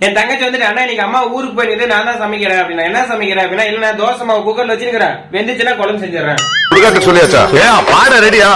என் தங்கச்சி வந்துட்டு அண்ணா இன்னைக்கு அம்மா ஊருக்கு போயிருக்குது நான் தான் சமைக்கிறேன் அப்படின்னா என்ன சமைக்கிறேன்? அப்படின்னா இல்ல நான் தோசை மாவு குக்கர்ல வச்சிருக்கிறேன். வெந்துச்சுன்னா குழம்பு செஞ்சிடறேன். சொல்லியாச்சா? ஏன் பாட ரெடியா